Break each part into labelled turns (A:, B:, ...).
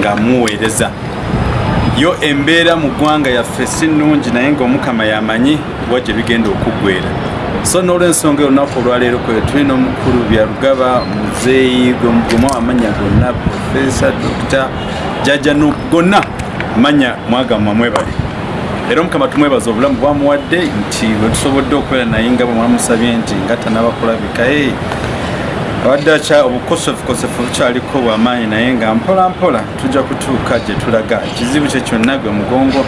A: nga muweereza. Yo embeera mu ggwanga yaffe si nnungi naye ngaomukama yamanyi wa gye bigenda okuggwera so n'olwensonga olunaku olwaleero kwe tulina omukulu byarugaba muzeeyi gwemwa amanya gonna profesa dokita jajja no gonna. Manya mwagamwa mwebale. Era omukama tumwebaza obulamu bwamuwadde nti bwetusobodde okubeera naye nga bwe mwamusabye nti nga tanabakulabika abadde obukosefukosefu bukyaliko bwamaanyi naye nga mpola mpola tujja kutuuka gye tulaga. Ekizibu kye kyonna gwe mugongo.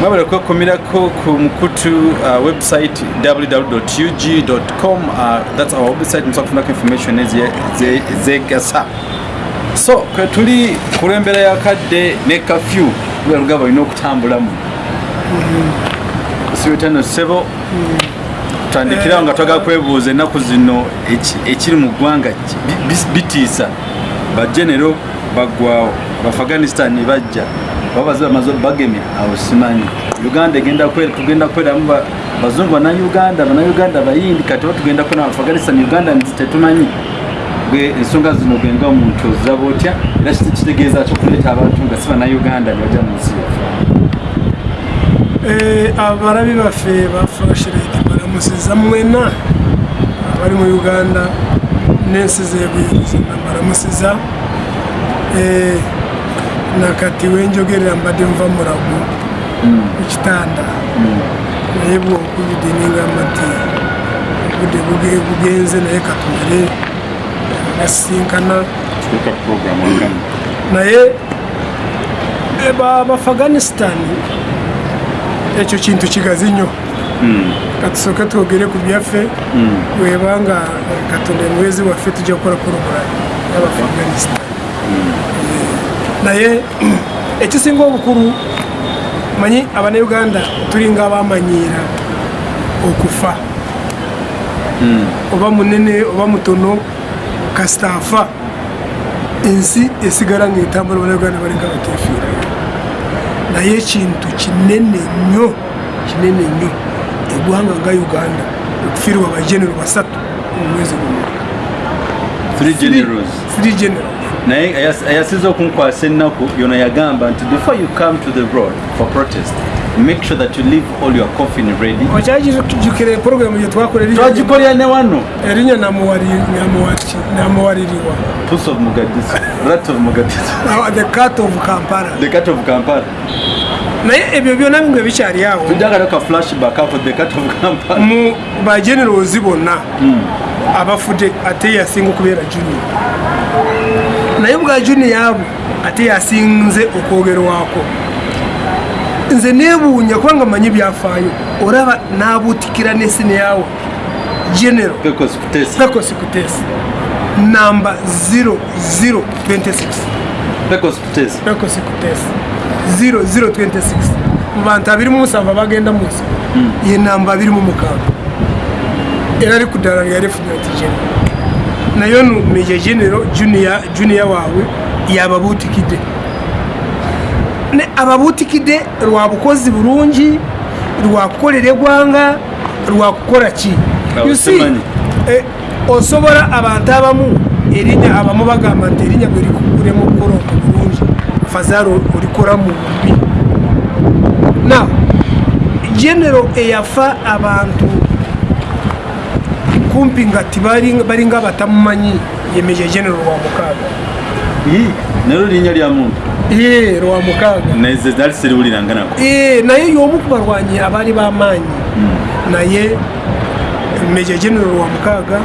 A: Mwebale kwekumirako ku mukutu uh, website www.ug.com uh, thats our website musobola kufunako information ezegasa. So kwe tuli ku lwembeera yakadde ne kafyu lwerugaba olina okutambulamu. Sibetano sebo tutandikirawo nga twagala kwebuuza ennaku zino eki- ekiri mu ggwanga bitiisa. Bagenero baggwawo baafghanistan bajja. Babaze bamaze bagemya awo simanyi. Uganda tugenda kweramu ba- bazungu banauganda banauganda bayindi kati oba tugenda kwera afghanistan uganda nzi tetumanyi. Gwe ensonga zino genga omuntu oziraba otya era kitegeeza kyokuleeta abantu nga si banauganda nebajja mu nsi yaffe?
B: Eh, abarabi baffe bafashirete baramusiza mwena abari mu uganda n'ensi zebuyiriza baramusiza Eh, nakati wenjogerera mbadde nva murago ku kitanda. Naye bwokubide ningamba nti obudde buge- bugenze naye
A: program wagamu
B: naye eh, ba- bafghanistan ekyo kintu kigazi nnyo katusooke twogere ku byaffe webanga eh, katonda emwezi waffe tujja kukola poroguramu y'abafghanistan naye ekisinga obukulu manyi abanayuganda tulinga abamanyiira okufa. Oba munene oba mutono kasita afa ensi esigala ngaetambula abanayuganda balinga batefiirayo naye ekintu kinene nnyo kinene nnyo eggwanga nga uganda okufiirwa bagenero basatu mu mwezi gumu
A: three generals.
B: three general
A: naye ayasizo ayasiza okunkwasa ennaku yona yagamba nti before you come to the road for protest make sure that you leave all your coffin ready.
B: Okyajukira program gye twakola
A: twagikolera ne wano.
B: erinnya namuwaliriwa
A: pus of mugadisa rat of mugadisa
B: the cat of kampala.
A: The cat of kampala
B: naye ebyo byonna bimwe bikyali awo. Mu bagenerozi bonna abafudde ate yasinga okubeera junior. Naye bwa junior abo ate yasinze okwogerwako nze nebuunya kubanga manyi byafaayo. Oraba nabuutikira nesine yawe general
A: pecos
B: kutesi namba 0026
A: pecos kutesa
B: 0026 mu bantu abiri mu musanvu abagenda mu nsi. Ye namba abiri mu mukaaga era ari ku ddala lya refunyati genero naye ono meja genero junior waabwe yababuutikidde. Ababuutikidde lwa bukozi bulungi lwa kukolera eggwanga lwa kukola ki? Eh, osobola abantu abamu erinnya abamu bagamba nti erinnya bwe rikuguremu okukola omu bulungi ulikora mu bubi now genero eyafa abantu kumpi nga tibali- ng'abatamumanyi batamumanyi ye meja genero lwa mukaaga
A: nero linnya lya muntu?
B: Lwa mukaaga
A: nali seriwuliranga nako
B: Eh, naye y'omu ku balwanyi abaali b'amaanyi naye meje general wa mukaaga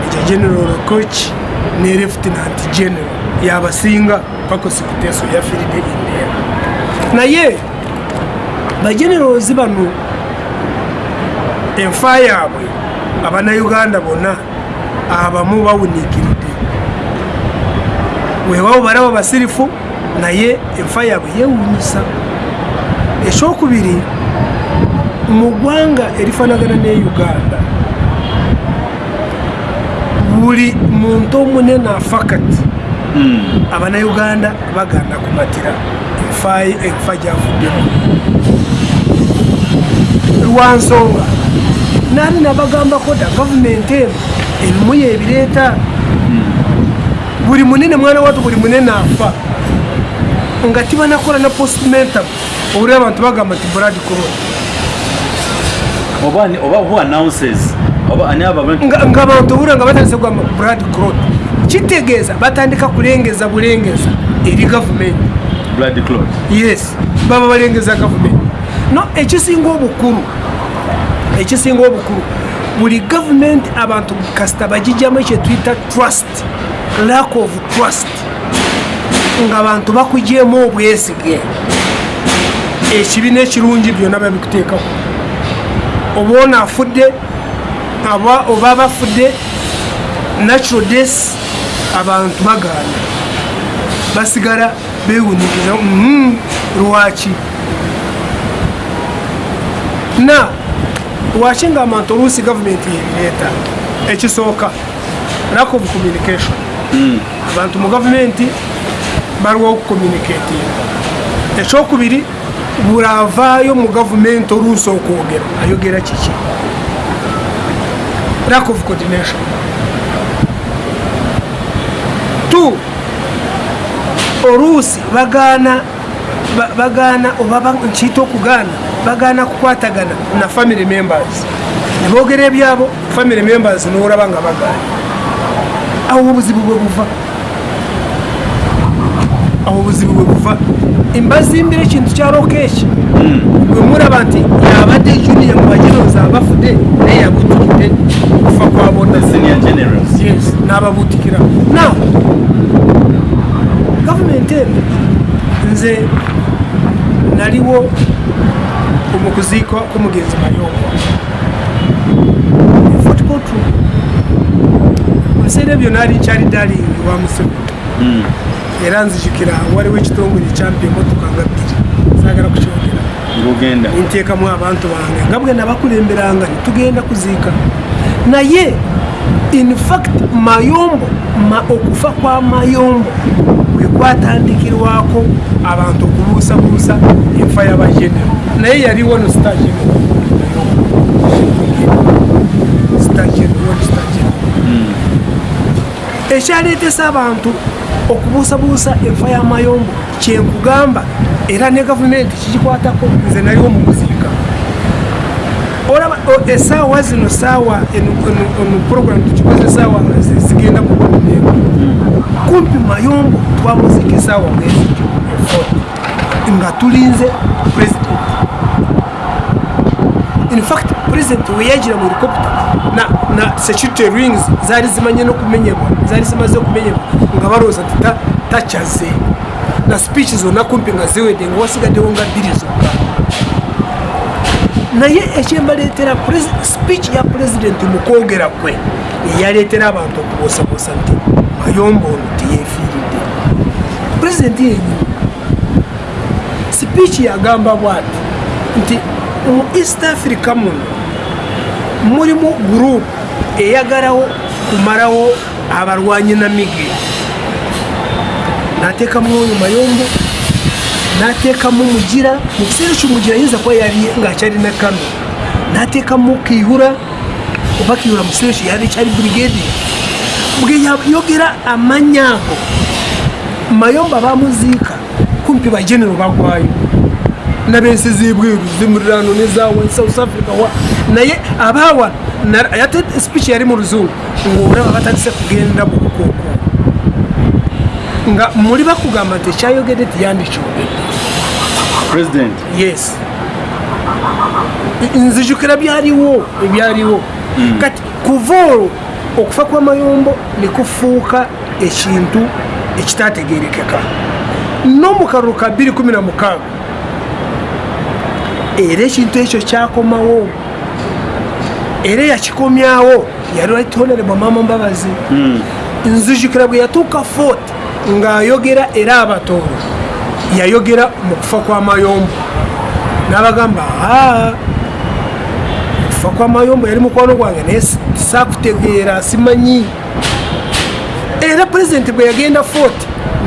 B: meja general coach ne lieutenant general yabasinga paka sikuteso yafiridde embeera naye bagenerals bano enfa yaabwe abanayuganda bonna abamu bawuniikiridde. Weewaawo balaba basirifu naye enfa yaabwe yeewuunyisa ekyokubiri mu ggwanga erifaanagana ne uganda buli muntu omunene afa kati abanayuganda baganda kumatira enfa enfa gyavuddemu lwansonga naani nabagambako da gavumenti eno erimu yebireeta buli munene mwana watu buli munene afa. Nga tibanakora na postmentam obulira abantu bagamba nti brad corona. Nga abantu obulira nga batandise kugamba brad corona kitegeeza batandika kulengeza bulengeza eri gavumenti. Yes baba balengeza gavumenti. No ekisinga obukulu ekisinga obukulu buli gavumenti abantu kasita bagijjamu ekyetuyita trust lack of trust nga abantu bakugyeemu obwesige. Ekibi n'ekirungi byonna babikuteekako oba ono afudde oba bafudde natural deaths abantu bagaana basigala bewunikiza "Mhm, lwaki? Na lwaki nga abantu oluusi gavumenti yebireeta ekisooka? Lack of communication. Abantu mu gavumenti baliwo okucommunicatinga ekyokubiri buli avaayo mu gavumenti oluusi okwogera ayogera kiki? Lack of coordination two oluusi bagaana ba- bagaana oba ba- nkiyita okugaana bagaana kukwatagana na family members. Nebogera ebyabo family members nolaba nga bagaana awo obuzibu bwe buva. Awo obuzibu bwe buva. Mbazimbira ekintu kya lokeeki bwe mulaba nti yabadde junia mu bajerozi abafudde naye yabutukidde okufa kwa bonna eno nze naliwo mu kuziika k'omugenzi mayongo. Fort courtroom mu biseera ebyo naali nkyali dalingi wa museveni. Era nzijukira waliwo ekitongole kyampa emotoka nga bbiri. Saagala kukyogera. Nteekamu abantu bange nga bwe nabakulemberanga netugenda kuziika. Naye in fact mayombo ma, okufa kwa mayombo bwe kwatandikirwako abantu okubuusabuusa enfa y'abagenero naye yaliwo no stagenero ekyaleetesa abantu okubuusabuusa enfa y'amayombo kyenkugamba era ne gavumenti kikikwatako nze naliwo mu esaawa zino sawa enu program tukikoze sawa zigenda mu kumengo kumpi mayombo twamuzika esawa mwezi nga tulinze president. In fact president weyagira mu helicopter. Na, na security rings zari zimanye no kumenyerwa zari zimaze kumenyerwa nga baroza nti tachaze na speech zona kumpi nga ziwede nga wasigaddewo nga bbiri zokka naye ekyembaleetera speech ya president mu kwogera kwe eyaleetera abantu okubuusabuusa nti mayombo ono teyeefiiridde president yenyini speech yagamba bwati nti mu east africa muno mulimu group eyagalawo kumalawo abalwanyi na migi nateekamu oyo mayombo nateekamu mugira mu kiseera ekyo mugira ayinza kuba yali ngaakyalina kano. Nateekamu kiyura oba kiyura mu kiseera ekyo yali kyali brigade. Bwe yayogera amanya ago mayombo bamuziika kumpi bagenero bagwayo. Nabensi zibweru zimulirano nezawa south africa wa naye abawa ate speech yali mu luzungu ngaolaba batandise kugenda mu bukuuku nga muli bakugamba nti ekyayogedde tiyandikyogedde
A: president.
B: Yes. Nzijukira byaliwo ebyaliwo. Kati kuva olwo okufa kw'amayombo nekufuuka ekintu ekitategerekeka no mu kalulu ka 216 era ekintu ekyo kyakomawo era yakikomyawo yali honorable mama mbabazi. Nzijukira bwe yatuuka fort ng'ayogera era abatooro yayogera mu kufa kw'amayombo n'abagamba aa okufa kw'amayombo yali mukwano gwange naye saakutegeera simanyi. Era pulezidenti bwe yagenda fort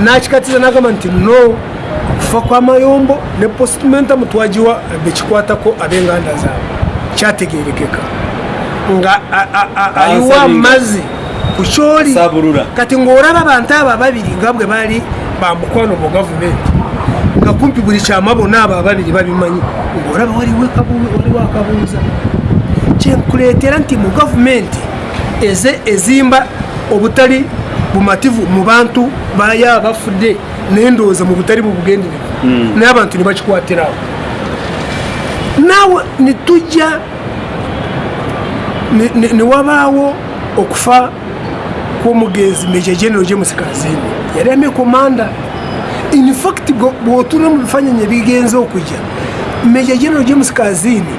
B: n'akikatiza n'agamba nti no okufa kw'amayombo ne postmentamu twagiwa bekikwatako ab'enganda zaabwe kyategerekeka nga ayiwa amazzi ku kyoli kati ng'olaba abantu abo ababiri nga bwe baali bamukwano mu gavumenti nga kumpi buli kyama bonna abo ababiri babimanyi ngaolaba waliwo akabuuza kyenkuleetera nti mu gavumenti eze ezimba obutali bumativu mu bantu bayo abafudde nendowooza mu butali bubugenderevu naye abantu ne bakikwatirawo naawe netujja ne- ne- newabaawo okufa kw'omugenzi meja general james kazini yali ame komanda. Infact bwotuna mu bifaananyi ebigenza okujja meja general james kazini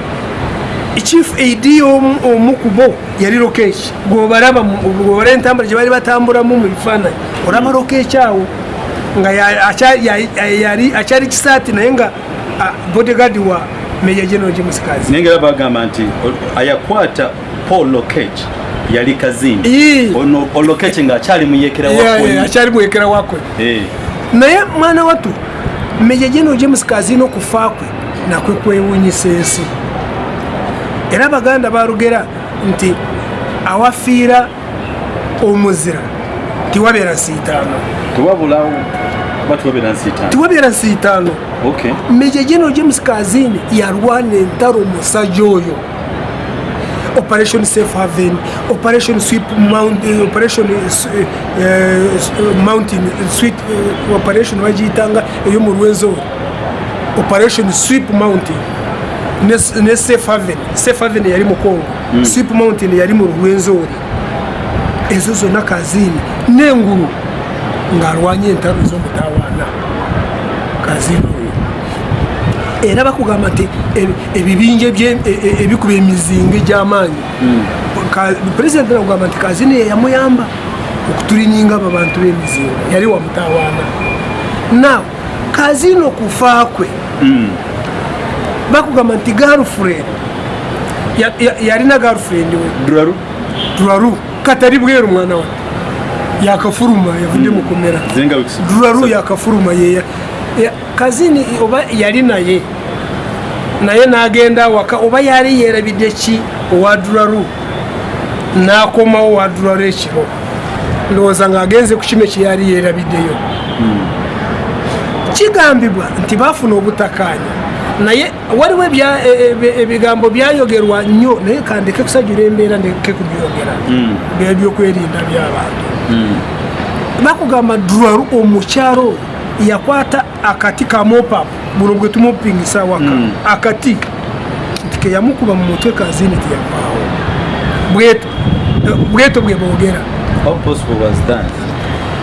B: chief aid y'omu- omukubo yali lokeki gwobalaba gwobala entambula gye bali batambulamu mu bifaananyi olaba lokeki awo. Nga ya- acha- ya- yali akyali kisaati naye nga ah, bodyguard wa meja general james kazini
A: naye nga bagamba nti o- ayakwata paul lokech yali kazini ono olokeche nga akyali muyekera
B: Yeah, yeah,
A: wakwe
B: akyali mwekera wakwe naye mwana watu meja jeno james kazini okufa kwe nakwe kwewunyisa ensi. Era abaganda balugera nti awafiira omuzira tiwabeera nsiitaano
A: tewabulawo
B: tiwabeera nsiitaano
A: okay.
B: Meja jeno james kazini yalwana entalo omusajja oyo operation safe haven operation sweep mount, eh, operation eh, s- eh, eh, s- eh, mountain sweet eh, operation bagiyitanga eyo mu lwenzori operation sweep mountain. Ne, s- ne safe haven. Safe haven yali mu congo mm. sweep mountain yali mu lwenzori ezo zonna kazini. N'engulu ng'alwanya entalo ez'omutawaana kazini. oyo era bakugamba nti ebi- ebibinja e- e- ebikuba emizinga egy'amaanyi. Ka- pulezidenti nakugamba nti kazini yeyamuyamba okutulinyinga abo bantu b'emizinga yali wamutawaana naw kazini okufa kwe bakugamba nti garlfriend ya- yalina garlfriend we.
A: Duraru.
B: Duraru katari bweru mwana we yakafuruma yavudde mu komera
A: zenga wikisi
B: duraru yakafuruma yeya ya- kazini oba yali naye. Naye n'agenda waka oba yali yerabidde ki owa duraru n'akomawo wa duraru ekiro. Ndowooza ng'agenze ku kino kye yali yerabiddeyo kigambibwa nti baafuna obutakanya naye waliwo ebya- e- e- ebigambo byayogerwa nnyo naye kandeke kusajjula embeera ndeke kubyogera. Bya byokwerinda by'abantu bakugamba duraru omukyalo. oyo yakwata akati ka mopapu buno bwe tumupingisa waka. Akati nti yamukuba mu mutwe kazini tiyavaawo bweto bweto bwe bogera.
A: How possible was that?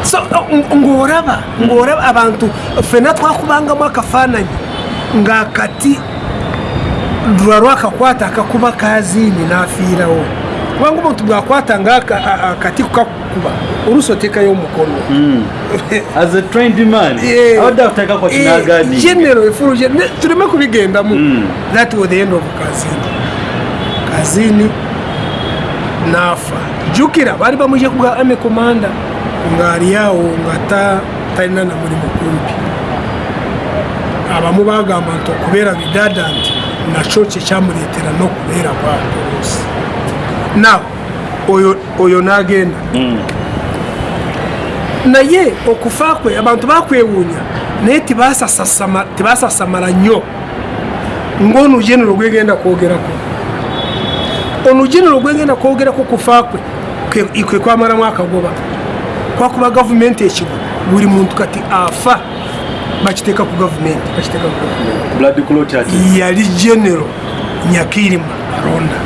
B: So ng- ng'oraba ng'oraba abantu fena twakubangamu akafaananyi ng'akati lwa akakwata akakuba kazini n'afiirawo kubanga omuntu bwakwata nga aka- a- akati kukakuba oluusi oteekayo omukono
A: as a trained man
B: Eh,
A: abadde akuteka kwa
B: eh,
A: kinagadi?
B: General efulu gen- ne- tuleme kubigendamu
A: Mm.
B: that was the end of kazini. Kazini naafa jukira baali bamuje kuga ame komanda ng'ali awo nga ta- talina na mulimu kumpi abamu bagamba nti okubeera bidada nti nakyo kyekyamuleetera n'okubeera bwatoluusi naw oyo oyo n'agenda. Naye okufa kwe abantu bakwewuunya naye tibasasasama- tibasasamala nnyo. Ng'ono genero gwegenda kwogerako. Ono genero gwegenda kwogerako kufa kwe kwe- kwe kwamalamu akagoba kwakuba gavumenti ekigo buli muntu kati afa bakiteeka ku gavumenti yali genero nyakirima alonda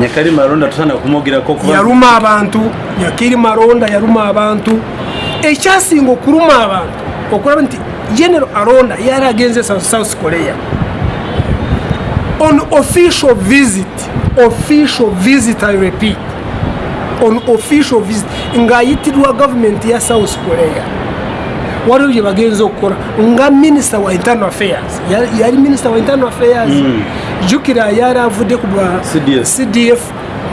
A: nyakali malonda tusana kumwogerako kuba
B: yaluma abantu nyakiri maronda yaluma abantu. Ekyasinga okuluma abantu okulaba nti general aronda yali agenze South- korea. On official visit official visit i repeat. On official visit ng'ayitirwa gavumenti ya south korea waliwo bye bagenza okukola nga minisita wa internal affairs. Yari minister minisita wa internal affairs. Jukira yari avudde ku bwa
A: CDF.
B: cdf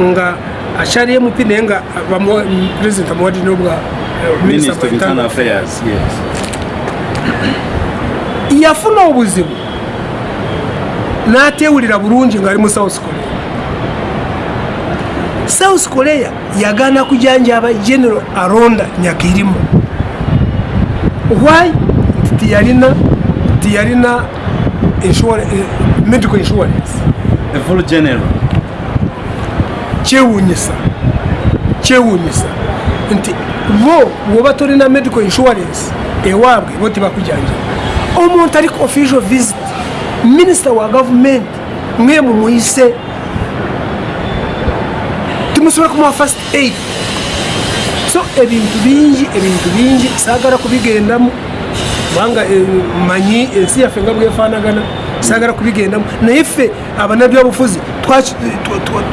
B: nga akyali mp naye nga president amuwadde nobwa
A: minister of internal affairs yes.
B: Yafuna obuzibu. N'atewulira bulungi ng'ali mu south korea. South korea yagaana kujanjaba general aronda nyakirimu why? Nti tiyalina nti yalina insura- eh, medical insurance.
A: A full general.
B: Kyewuunyisa kyewuunyisa nti bo woba tolina medical insurance ewaabwe bo tibakujanja omuntu ali ku official visit minisita wa gavumenti mwe mumuyise timusobola kumuwa first aid so ebintu bingi ebintu bingi. Saagala kubigendamu. Kubanga eh, manyi ensi yaffe nga bwefaanagana. Saagala kubigendamu. Naye ffe twa-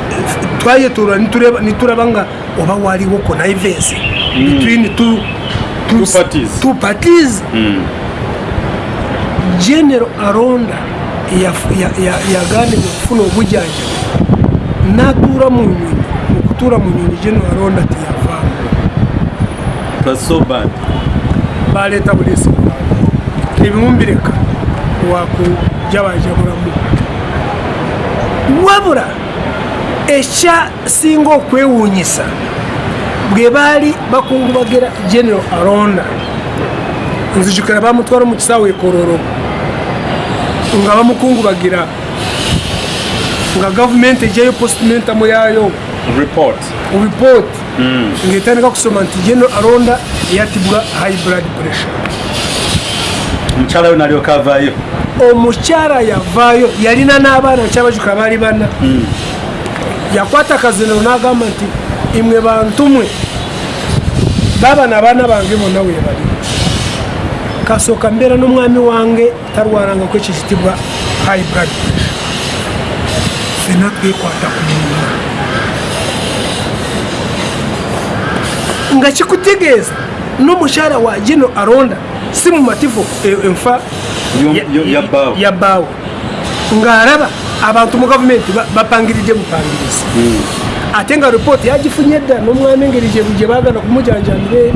B: twayetoolwa nituraba nga oba waliwo connivensi between two-
A: parties.
B: two parties. General aronda yaf- ya- ya- yaganibwa okufuna obujjanjabi. Natuura mu nyonyi okutuura mu nyonyi general aronda
A: was so bad.
B: Baleeta buleesi ebimumbireka wakujabajabulamu wabula ekyasinga okwewuunyisa bwe baali bakungubagira general aronda nzijukira bamutwara mu kisaawe ekororo nga bamukungubagira nga gavumenti ejyayo postimentamu yaayo.
A: Report.
B: Ripooti ngaetandika kusoma nti general aronda yatibwa high blood pressure.
A: Omukyala we nalyoka avaayo.
B: Omukyala yavaayo yalina n'abaana kyabajuka baali bana yakwata akaziniro n'agamba nti imwe bantu mwe baabana abaana bange bonna webali kasooka mbeera n'omwami wange tarwarangako ekikitibwa high blood pressure. Fena twekwata ku munna nga kikutegeeza n'omukyala wa gino aronda si mumativu e- enfa
A: Yo-
B: ya-
A: yo- ya bbaawe.
B: ya bbaawe ng'alaba abantu mu gavumenti ba- bapangiridde bupangirizi ate nga ripooti yagifunye dda n'omwami engeri gye baagala kumujanjamira eri.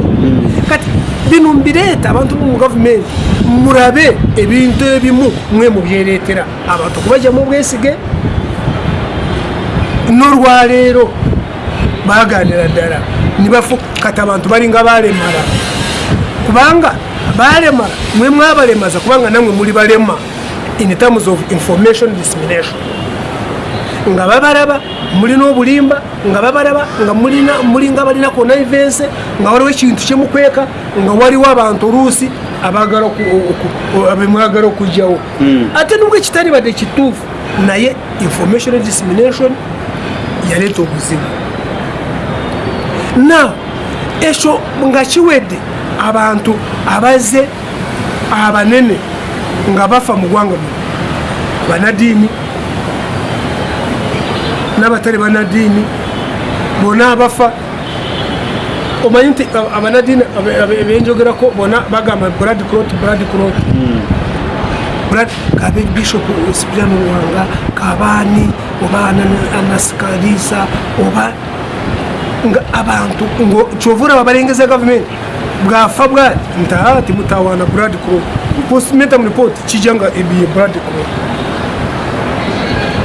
B: Kati bino mbireeta abantu mu gavumenti murabe ebintu ebimu mwe mubyereetera. Abantu kubajyamu obwesige n'olwaleero baganira ddala kati abantu balinga balemala. Kubanga balemala mwe mwabalemaza kubanga namwe muli balema in terms of information dissemination. Nga babalaba mulina obulimba nga babalaba nga mulinga balina connivense nga waliwo ekintu kyemukweka nga waliwo abantu oluusi abemwagala okugyawo. Ate nubwo ekitali badde kituufu naye information dissemination yaleeta obuzibu na ekyo nga kiwedde abantu abaze abanene nga bafa mu ggwanga muno. Banadiini n'abatali banadiini bonna abafa. Omanyi nti aba- abanadiini benjogerako bonna bagamba brad clot brad clot brad kabe bishop sipirano wanga kabaani oba Ana- anasikalisa oba nga abantu ngo kyovura babalengeza gavumenti bwafa bwati nti aa timutawaana brad clot postmortem report kijja nga ebiye brad clot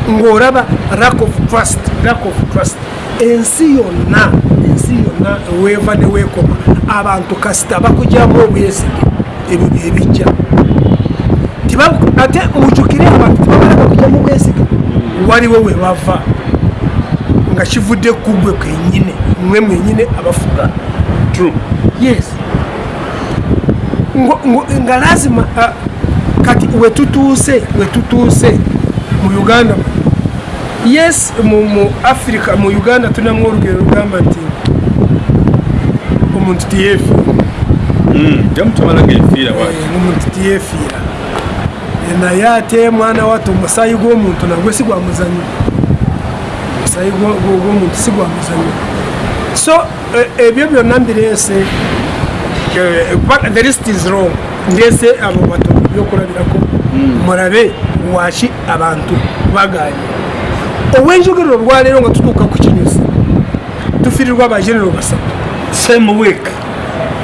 B: ng'olaba lack of trust lack of trust. Ensi yonna ensi yonna weeva ne weekoma. Abantu kasita bakugyamu obwesige ebyo byebijja. Ate mujukire abantu tibagala bakugyamu obwesige waliwo we bava nga kivudde kugwe kenyine mwe mwenyine abafuga
A: true
B: yes. Nga lazima uh, kati wetutuuse wetutuuse mu uganda. Yes mu, mu africa mu uganda tulinamu olugero lugamba nti omuntu
A: enfiira bwati
B: Eh, omuntu Eh, naye ate mwana Masayi omusaayi gw'omuntu nagwe si gwa muzanyo omusaayi gwo- gwo- gw'omuntu si gwa muzanyo so eh, ebyo byonna mbireese but the list is wrong. Ndeese abo bato byokulabirako murabe waki abantu baganye obwenjogerero olwaleero nga tutuuka ku kinyusi tufirirwa abagenero basatu.
A: Same week.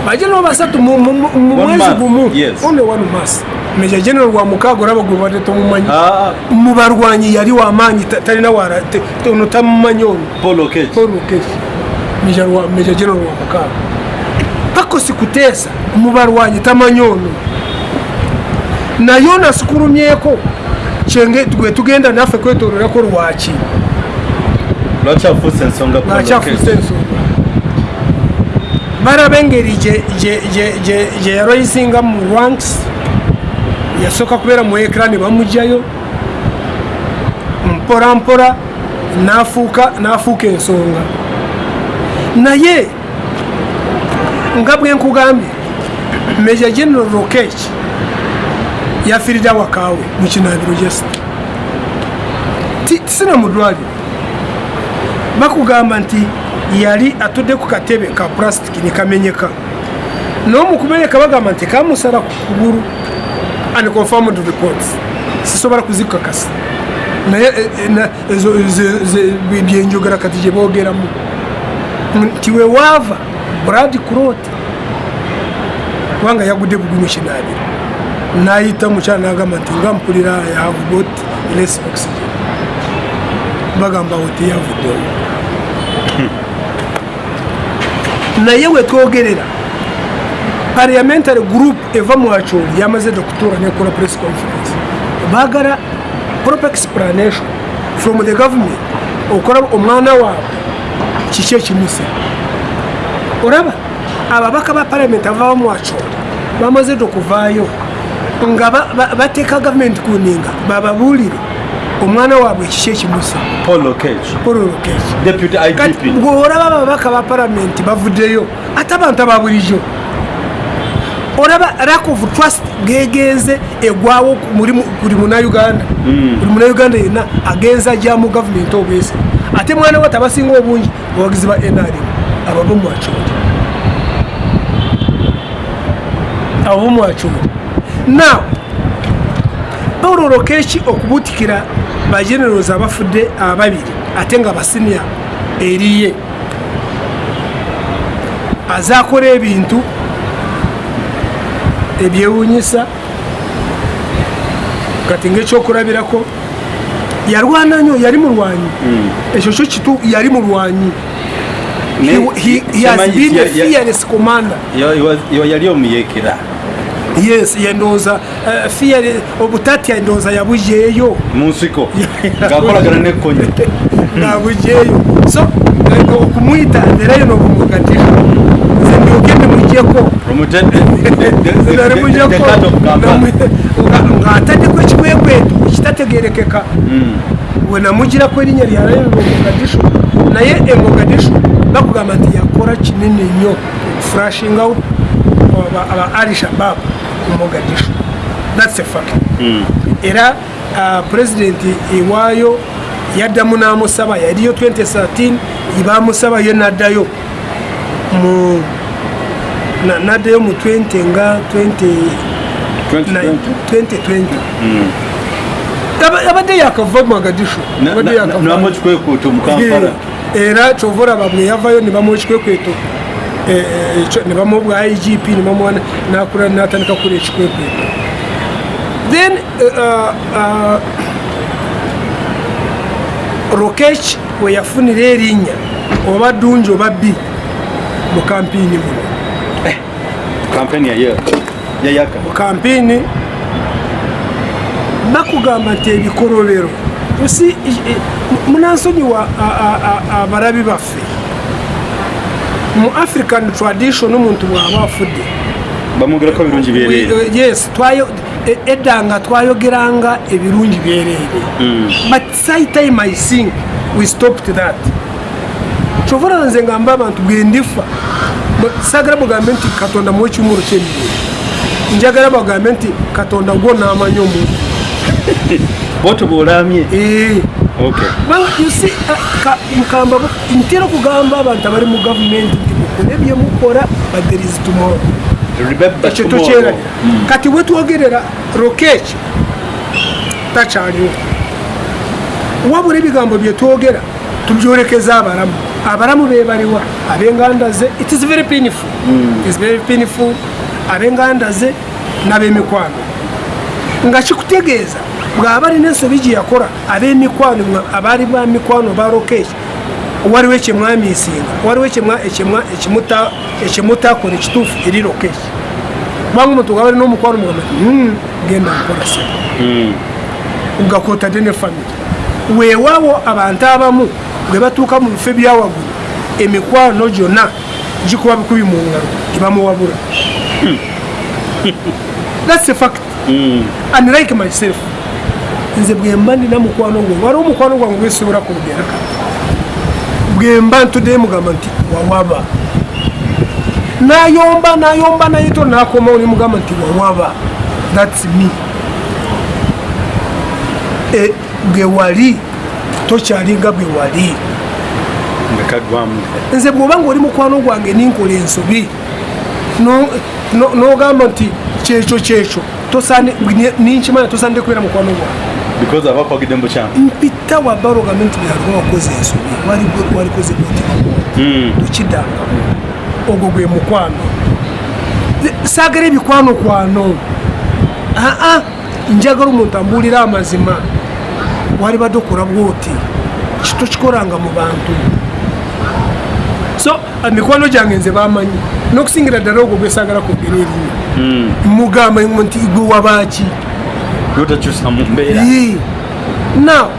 B: Bagenero basatu mu- mwezi
A: month,
B: gumu only one mass meja general wa mukagora bagumba tumumanyi
A: ah.
B: mu barwanyi yari wamanyi tari na wara tuntu tamumanyo
A: Paul Okech
B: Paul meja wa meja general wa mukagora pako sikutesa mu barwanyi tamanyono na Jonas kurumyeko cenge tugwe tugenda nafe kwetorera ko
A: rwaki Rachafuse nsonga
B: Paul
A: Okech
B: Rachafuse nsonga. Barabengeri je je je je je roisinga mu ranks yasooka kubeera mu ekra ne bamugjayo mpora mpora nafuuka nafuuka ensonga. Naye nga bwe nkugambye meja general rokech yafiirira wakaawe mu kinabiro jesita tisina mu ddwaliro. Bakugamba nti yali atudde ku katebe ka pulasitiki nekamenyeka n'omukumenyeka bagamba nti kamusala ku kugulu unconfirmed reports. Sisobola kuzikakasa naye eh, eh, na- ezo ze- ze- byenjogera kati gye boogeramu nti wewaava brad crot kubanga yagudde bugu mu kinaabiro nayita mukyala nagamba nti nga mpulira have got less oxygen. Bagamba wo teyavuddewo naye wetwogerera parliamentary group eva mu acholi yamaze dokutura nekola press conference. Bagala proper explanation from the government okora omwana waabwe kiki ekimuse. Olaba ababaka ba parliament avaba mu acholi bamaze dokuvaayo nga ba- ba- bateeka gavumenti kuninga bababuulire omwana waabwe kiki ekimuse.
A: Paul Lokech,
B: pololokeki
A: deputy
B: kati
A: IGP.
B: ababaka ba palamenti bavuddeyo ate abantu ababulijjo olaba lack of trust gegenze egwawo buli munauganda buli munauganda yenna agenza ajja mu gavumenti obwese ate mwana we tabasinga obungi abawagizi ba nrm abo bomwacoli abo bomwacoli now paulo lokeki okubutikira bagenerozi abafudde ababiri ate nga basinia eriye azakola ebintu ebyewunyisa kati ngaekyokulabirako yalwana nnyo yali mulwanyi. Ekyo kyo kitu yali mulwanyi.
A: Yali omuyekera.
B: Yes yendooza eh, fear obutatya endooza yabujeeyo
A: mu nsiko. Ng'akolagana n'ekkonye
B: nabujeeyo so eh, okumwita nerayo nobumugatira
A: of Kampala.
B: ng'ataddeko ekikwekweto ekitategerekeka. We namugirako erinnya lyalayo mogadishu. Naye emogadishu bakugamba nti yakora kinene nnyo furashing out aba- ali shabab mu mogadishu. Thats a fact. Era uh, pulezidenti ewaayo yaddamu n'amusaba yaliyo 2013 bamusaba yo naddayo mu na- naddayo mu 20 nga 20
A: 2020.
B: 2020 Aba- abadde yakava
A: kampala.
B: Era kyova olaba bwe yavayo ne bamuwa ekikwekweto. Eh, ekyo- ne bamuwa bwa igp ne bamuwa na- nakula natandika kula ekikwekweto. Then uh, rokech we yafunira erinnya oba ddungi oba bbi mu kampiini muno
A: kampeni yaye yayaka
B: mu kampiini bakugamba nti ebikolobero osi munansonyiwa abalabi baffe. Mu african tradition omuntu bw'aba afudde.
A: Bamugerako birungi byereere.
B: We- yes twayo e- edda nga twayogeranga ebirungi byereere. But sometime i think we stopped that. Kyovula nze ngamba abantu bwendifa Sagala bugambe nti katonda muwe ekimuru kyemirimu njagala bagambe nti katonda gwo naamanya omuntu.
A: Boto bwolamye
B: Eh, mukamba bu- ntera okugamba abantu abali mu gavumenti nti mukole there is tomorrow. Ekyo
A: tomorrow.
B: tokyeranya kati wetwogerera rokeki takyaliwo. Wabula ebigambo byetwogera tubyolekeza abalamu abalamu bebaliwa abenganda ze it is very painful. It is very painful abenganda ze n'abemikwano nga kikutegeeza bw'aba alina ensobi gye yakola ab'emikwano abaali ba mikwano ba rokeki waliwo ekyemwamiisinga waliwo ekimutakola ekituufu eri rokeki kubanga omuntu gaba alina omukwano mugamba "Mm, genda nkola se
A: Mm.
B: ngakwotadde ne famire weewaawo abantu abamu bwe batuuka mu bifo ebyawaggulu emikwano gyonna gikuba bikubi mu ngalo tebamuwabula thats a fact.
A: Mm.
B: and like myself nze bwemba ndina mukwano gwe waliwo omukwano gwange gwesobola kwogera kati bwemba ntuddeyo mugamba nti wawaba. Nayomba nayomba naye to nakomawo nemugamba nti wawaba. Thats me E, bwe wali tokyalinga bwe wali. Nze bwoba nga oli mukwano gwange ninkola ensobi no- no- nogamba nti kyekyo kyekyo ninkimanya tosande kubeera mukwano gwange mpita wabala ogambe nti byaluba wakoze ensobi wali- walikoze mutima tokiddangamu ogwo gwe mukwano. Saagala ebikwano kwano. Aa njagala omuntu ambuulira amazima wali badde okola bwoti tokikolanga mu bantu? So emikwano gyange nze bamanyi. N'okusingira ddala ogwo gwesaagala kwogera erinnya mugamba nti gwe wabaaki?
A: Yotakyusa mu mbeera.
B: Now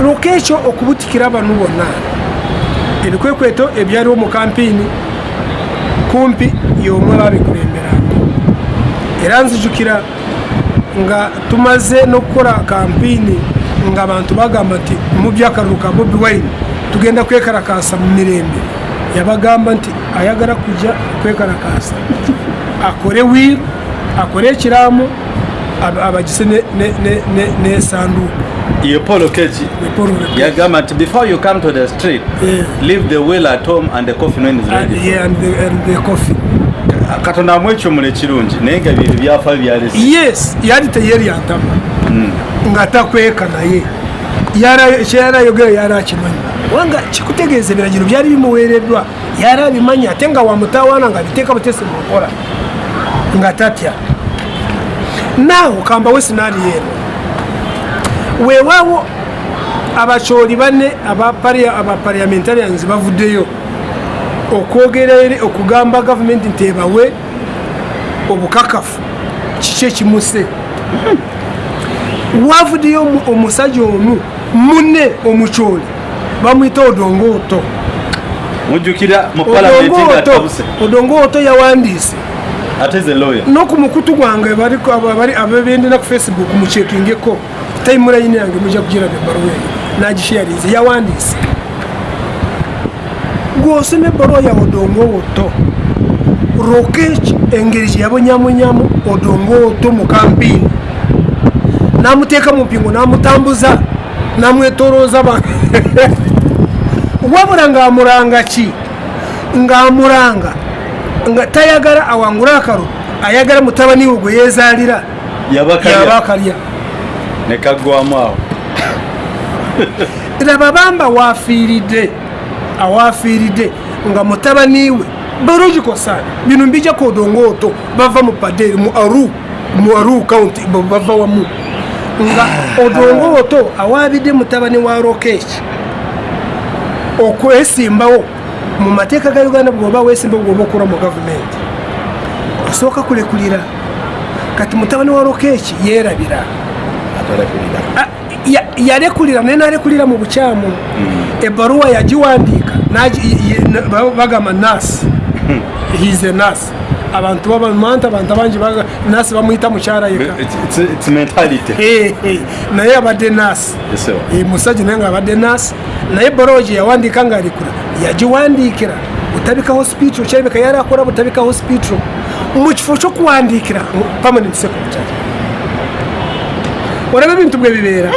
B: lwoka ekyo okubutikira abantu bonna ebikwekweto ebyaliwo mu kampiini kumpi y'omwe babikulemberanga era nzijukira nga tumaze n'okukola kampiini nga abantu bagamba nti mu byakalulu ka bobi wine. Tugenda kwekarakasa mu mirembe. Yabagamba nti ayagala kujja kwekarakasa akore wiru akore ekiraamo ab- abagise ne- ne- ne- ne- n'esanduuku
A: ye paul okeji yagamba nti before you come to the street
B: Yeah.
A: leave the will at home and the coffin when is ready
B: coffee
A: katonda amu ekyomula ekirungi naye nga bye byafa byalese.
B: Yes yali teyeryantama nga takweka naye. Yara- kyeyarayogera yari akimanyi. Wanga kikutegeeza ebiragiro byali bimuweereddwa yari abimanyi ate nga wamutawaana nga biteeka butese mukola nga tatya naawe kambawe sinaali eno weewaawo abakyoli banne abapariamentarians bavuddeyo okwogera eri okugamba gavumenti nti ebawe obukakafu kiki ekimuse? Wavuddeyo omu- omusajja omu munne omukyoli bamwita odongooto
A: mujjukira
B: odongooto yawandiise.
A: Ate ze lawyer.
B: Noku mukutu gwange abebendera ku facebook mukyekingeko tayimulayini yange mujja kugiraba ebbaluwa eyo. Nagisharinze yawandiise gwosoma ebbaluwa ya odongooto rokech engeri gyeyabonyamunyamu odongooto mu kampiini namuteeka mu mpingo namutambuza namwetolooza wabula ngaamulanga ki? Ngaamulanga nga tayagala awangule akalo ayagala mutabani we gwe yeezaalira yaba
A: yabakalya.
B: Akalya
A: ne kaggwamu awo.
B: Laba bamba waafiiridde awaafiiridde nga mutabani we biological son bino mbijja ku odongooto bava mu paderi mu aru mu aru county bava wamu. Nga odongooto awaabidde mutabani wa rokeki okwesimbawo mu mateeka ga uganda bwoba wesimbawo bwoba okula mu gavumenti. Osooka kulekulira kati mutabani wa rokeki yeerabira Ah, ya- yalekulira naye nalekulira mu bukyamu ebbaluwa yagiwandiika nagi- ye- na- ba- bagamba nasi hize nasi abantu babamanta abantu abangi baga- nasi bamuyita mukyala yeka
A: It's- it's- it's mentality.
B: Eh, eh, naye abadde nasi
A: Yes, sir.
B: Eh, musajja naye nga abadde nasi naye ebbaluwa gye yawandiika ngaalikula yagiwandiikira. Butabika hospital kyerabika yali akola butabika hospital mu kifo ky'okuwandiikira mu permanent secretary olaba ebintu bwe bibeera.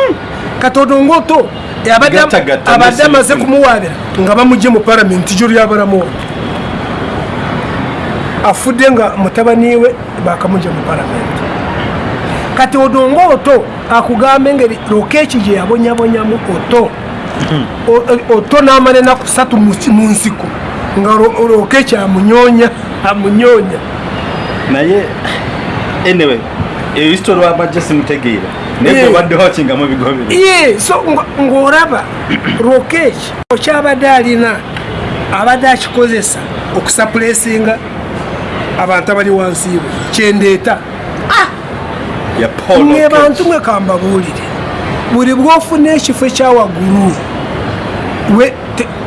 B: Katodongoto abadde
A: Gattagatta
B: abadde amaze kumuwaabira nga bamugye mu palamenti gyo lyabalamu afudde nga mutabani we bakamugye mu palamenti kati odongooto akugamba engeri lokeeki gye yabonyabonyamu oto. O- o- oto n'amala enaku ssatu mu nsiko nga lokeeki amunyonya amunyonya.
A: Naye anyway eyo history wabajja simutegeera naye
B: Yeah.
A: gwe badde wakingamu ebigobere
B: ye so ng'olaba rokeeki kyabadde alina abadde akikozesa okusapulesinga abantu abali wansi iwe kyendeeta.
A: Ya paul
B: mwe bantu mwe kambabuulire. Buli bwofuna ekifo ekyawaggulu we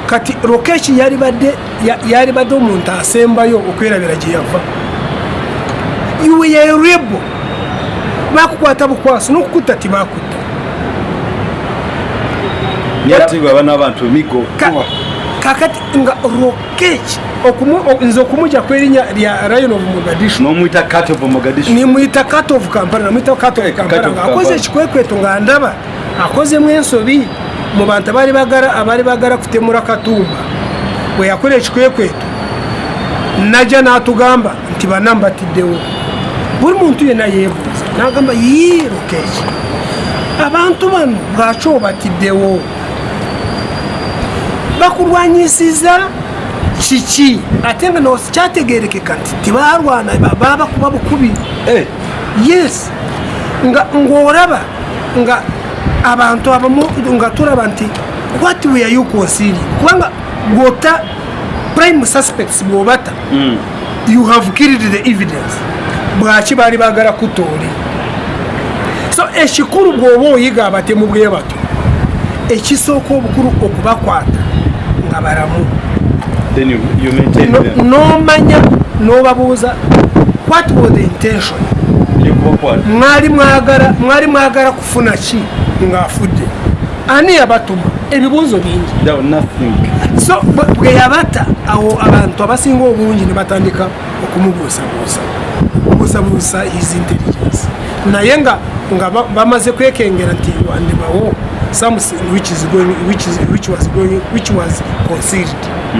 B: kati lokeki yali badde ya- yali badde omuntu asembayo okwerabira gye yava. Iwe yerebo bakukwata bukwasi nokukutta tibakutta
A: yatibwa bana abantu migo
B: Ka- kakati nga o- nze okumujja kwerinnya lya lion of mogadishu.
A: Nomwita kat of mogadishu.
B: Nimwita cut of kampala namwita cut of
A: Eh,
B: kampala ngaakoze ekikwekweto nga ndaba akozemu ensobi mu bantu abali bagala kutemura katumba. Bwe yakola ekikwekweto najja n'atugamba nti bana mbatiddewo buli muntu yenna yeebuuza n'agamba yiiruka eki abantu bano bwaki obatiddewo bakulwanyisiza kiki? Ate nga kyategerekeka nti tibalwana babakuba bukubi
A: Eh,
B: yes. Nga ng'olaba nga abantu abamu nga tulaba nti what we are you concealing kubanga gwota prime suspects bwobata
A: mm.
B: you have killed the evidence. Bwaki baali bagala kutooli so ekikulu bw'oba oyiga abatemu bwe bato ekisooka obukulu okubakwata nga balamu. N'omanya n'obabuuza what was the intention? Mwali mwagala kufuna ki ng'afudde ani yabatuma? Ebibuuzo bingi. So bwe- bwe yabata awo abantu abasinga obungi ne batandika okumubuusabuusa. Okubuusabuusa his intelligence naye nga nga ba- bamaze kwekengera nti wandibawo something which is going which is which was going which was concealed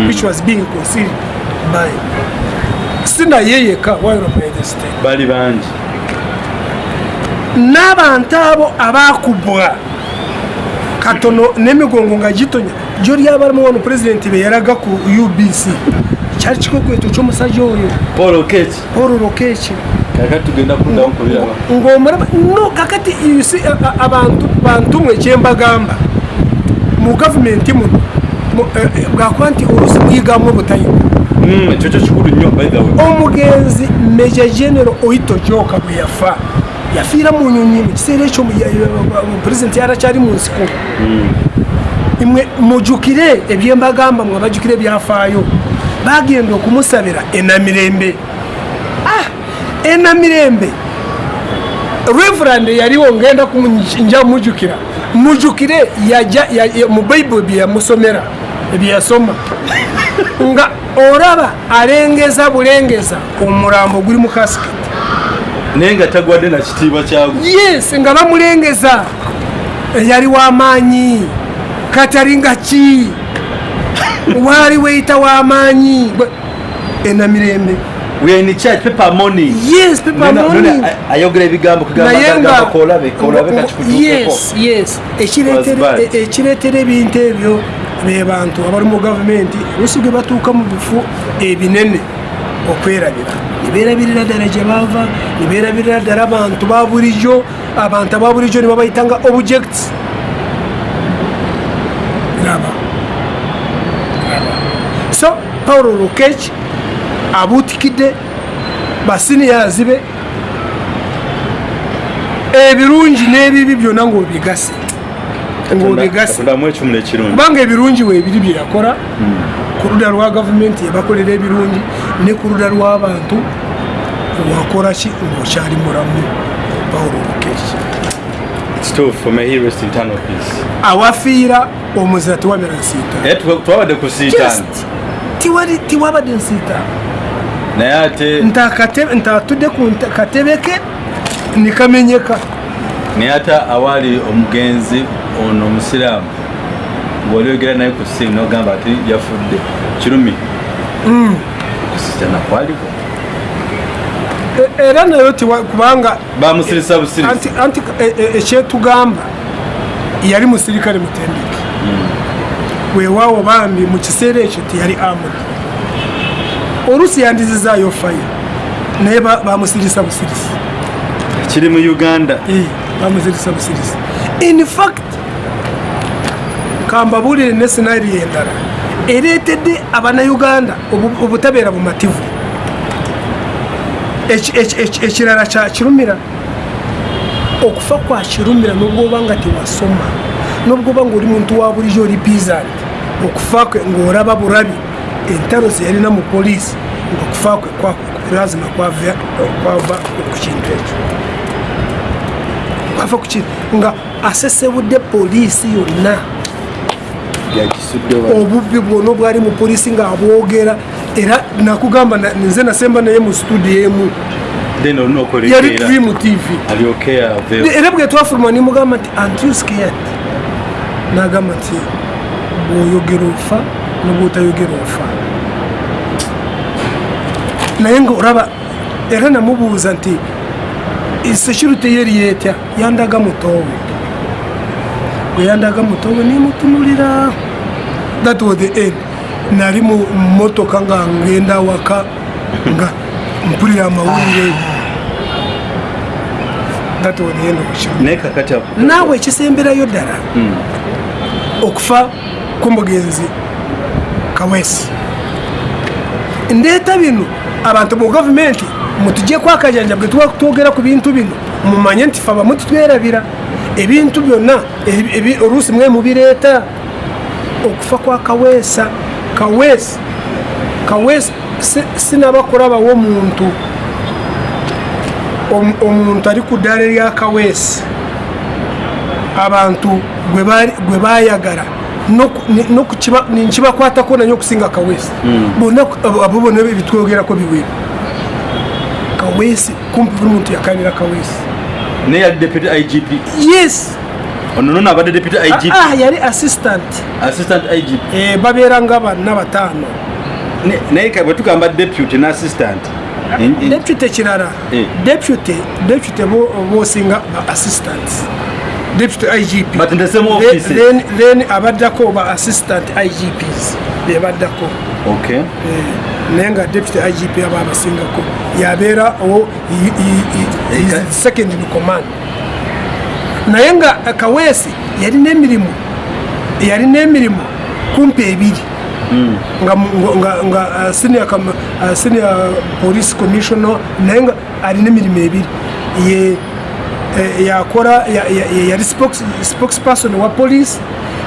B: which was being concealed by by the state
A: bali bangi.
B: N'abantu abo abakubwa katono n'emigongo nga gitonya gyo lyabalamu wano pulezidenti be yalaga ku ubc kyali kikwekweto ky'omusajja oyo.
A: Paul okech
B: paul lokeki
A: kaka tugenda kuddamu kubiraba
B: ng'omulaba no kakati abantu bantu mwe kyembagamba mu gavumenti muno mu- eh, eh, bwakuba nti olusi muyigamu obutayiga
A: Mm, ekyo kyo kikulu nnyo way.
B: Omugenzi meja genero oito joka bwe yafa yafiira mu nyonyi mu kiseera ekyo pulezidenti yarakyali mu nsiko. Imwe mujjukire ebyembagamba mwe bajjukire ebyafaayo. Bagenda okumusabira enamirembe enamirembe. Reverand yaliwo ngenda nja ya- ya- mu bayibuli bye yamusomera ebyeyasoma nga olaba alengeza bulengeza omulambo guli mu kasiketi
A: naye nga tagwadde na kitiibwa kyagwo
B: yes nga bamulengeza. Yali wamaanyi katali nga ki? Waali weyita wamaanyi enamirembe
A: we are in church paper money.
B: Yes paper
A: Nona-
B: money.
A: nona a- ayogera ebigambo
B: naye nga
A: kugamba kolabe kolabe
B: ngo-
A: kakikutuukeko
B: yes yes. Ekireetera e- ekireetera ebintu ebyo be bantu abali mu gavumenti olusi gwe batuuka mu bifo ebinene okwerabira. Nibeerabirira ddala gye baava nibeerabirira ddala abantu ba bulijjo. Abantu aba bulijjo ne babayita nga objects. Raba. So paulo lukech abuutikidde basiniyazi be ebirungi n'ebibi byonna
A: ekimula ekirungi
B: kubanga ebirungi weebiri bye yakola ku ludda lwa gavumenti ebakolera ebirungi ne ku ludda lw'abantu wakola ki ng'okyali mulamu? Paulo lukeki awafiira omuzira tewabera nsiita.
A: Naye tu- twabadde ku siitaani
B: Just tiwali tiwabadde nsiita
A: naye ate
B: nti atudde ku nte- katebe ke nikamenyeka.
A: Naye ate awaali omugenzi ono omusiraamu wali oyogera naye ku simu nogamba ati yafudde kirumi. Kusita nakwaliwo
B: E- era nayo kubanga
A: bamusirisa busirisi.
B: Anti anti e- e- ekyetugamba yali musirikale mutendeke. Weewaawo bambi mu kiseera ekyo teyali amuri oluusi yandizizaayo faya naye ba- bamusirisa busirisi.
A: Kiri mu uganda?
B: Bamuzirisa busirisi. In fact kambabuulire ne sinari endala ereetedde abanayuganda obu- obutabeera bumativu Eki- eki- eki- ekirala kya kirumira. Okufa kwa kirumira nubwo oba nga tewasoma nubwo oba nga oli muntu wa bulijjo oli bizanti okufa kwe ng'oraba bulabi entalo zeyalina mu poliisi ngaokufa kwe lazima kwava ku kintu ekyo. Kwava ku kintu nga asesebudde poliisi yonna. Obubbi bwonna obwali mu poliisi ng'abwogera era nakugamba na- nze nasemba naye mu studio emu. Yali tuli mu tv era bwe twafuluma nimugamba nti antiuskeyat nagamba nti bwoyogera ofa nobwotayogera ofa naye nga olaba era namubuuza nti security yeri yetya yandaga mutowe bwe yandaga mutowe nimutunulira. That was the end. Nali mu motoka nga ngenda waka nga mpulira amawulire. That was the end of naawe ekisemberayo ddala okufa k'omugenzi kawesi ndeeta bino abantu mu gavumenti mutugyeku akajanja bwe tuba twogera ku bintu bino. Mumanye nti fe abamu titwerabira ebintu byonna oluusi mwe mubireeta. Okufa kwa kaweesa. Kaweesi kaweesi si- sinaba kulabawo omuntu om- omuntu ali ku ddaala erya kaweesi. Abantu gwe bali- ninkibakwatako nanyo okusinga kaweesi bonna abo- bonna ebitwogerako biwere kaweesi kumpi buli muntu yakanira kaweesi
A: naye yali deputy igp
B: yes.
A: Ono nono abadde deputy igp
B: Ah, ah, yali assistant.
A: Assistant igp
B: Eh, babeera nga banna bataano
A: naye bwe tugamba deputy ne assistant. En-
B: deputy kirala
A: Eh.
B: deputy deputy bo- bosinga assistant deputy igp
A: but in the same
B: Then-
A: office
B: then then abaddako ba assistant igps bebaddako
A: okay.
B: Naye nga deputy igp aba abasingako. Yabeera owo i- i- i- is the second in command. Naye nga eh, kaweesi yalina emirimu yalina emirimu kumpi ebiri. Nga, mu- nga, nga uh, senior, uh, senior police commissioner naye nga alina emirimu ebiri. Ye eh, yakora ya- ya- ya- yali spokes- spokesperson wa police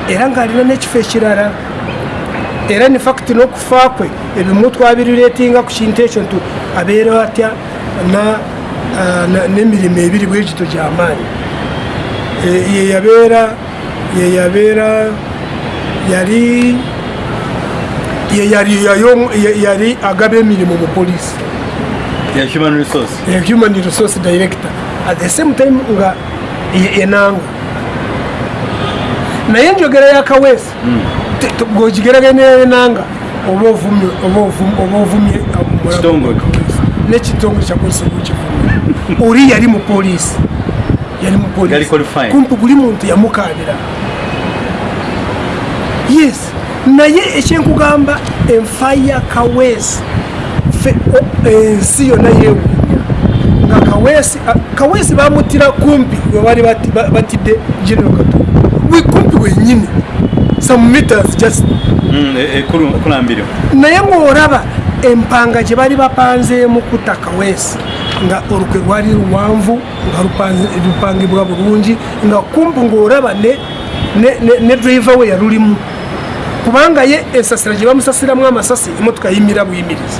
B: era ng'alina n'ekifo ekirala. Era ne fact n'okufa kwe ebimu twabirireetinga ku kintu ekyo nti abeera atya na- na- n'emirimu ebiri bwegito gy'amaanyi Eh, ye yabeera ye yabeera yali ye yali yayo- ye- yali agaba emirimu mu ye human resource director at the same time nga ye- enanga naye enjogera ya kaweesi te- te- bw'ogigeraganya enanga oba ovumye oba ovum- oba ovumye n'ekitongole kyakozesa okukivumya oli yali mu poliisi yali mu
A: Yali
B: poliisi
A: qualified.
B: kumpi buli muntu yamukaabira yes. Naye ekyenkugamba enfa ya kaweesi fe- o- ensi yonna yeewuunya kawesi ah, kawesi bamutira kumpi bari batide genero kato we kumpi wenyine some meters just
A: mm, e, e, kurambiriwe
B: naye ngoraba empanga bari bapanze bapanzeemu kutaka wese nga olukwe lwali luwanvu nga lupangibwa bulungi nga kumpu ng'oraba ne driva we yalulimu. Kubanga ye ensasira gye bamusasiramu amasasi emotoka yimira buyimiriza